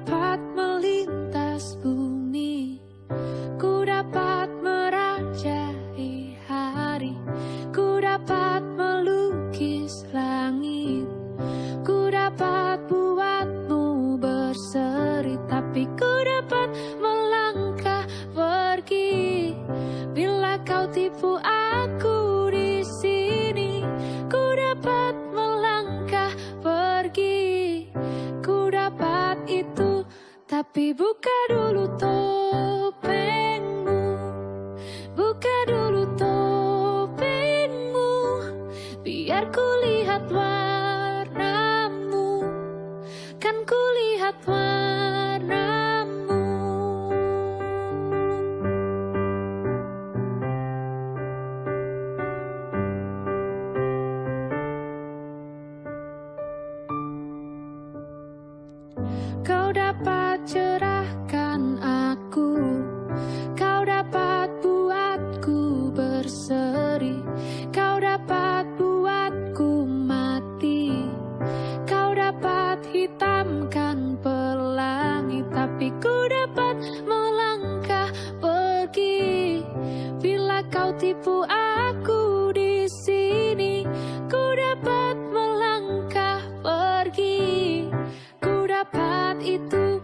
dapat melintas bumi Ku dapat merajai hari Ku dapat melukis langit Ku dapat buatmu berseri Tapi ku dapat melangkah pergi. Bila kau tipu aku Tapi buka dulu topengmu. Buka dulu topengmu. Biar ku lihat warnamu. Kan ku lihat warnamu itu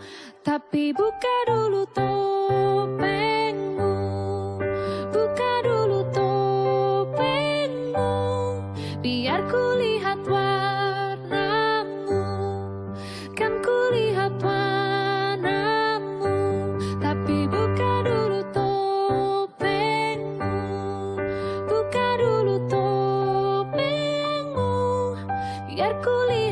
Tapi buka dulu topengmu. Buka dulu topengmu Biar ku lihat warnamu. Kan ku lihat warnamu Tapi buka dulu topengmu. Buka dulu topengmu Biar ku lihat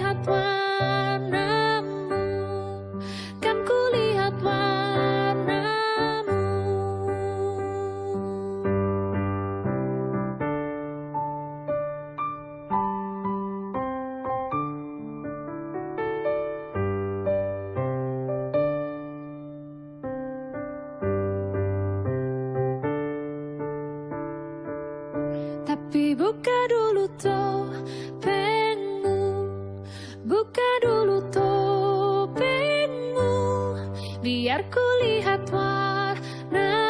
Tapi buka dulu topengmu. Buka dulu topengmu. Biar ku lihat warna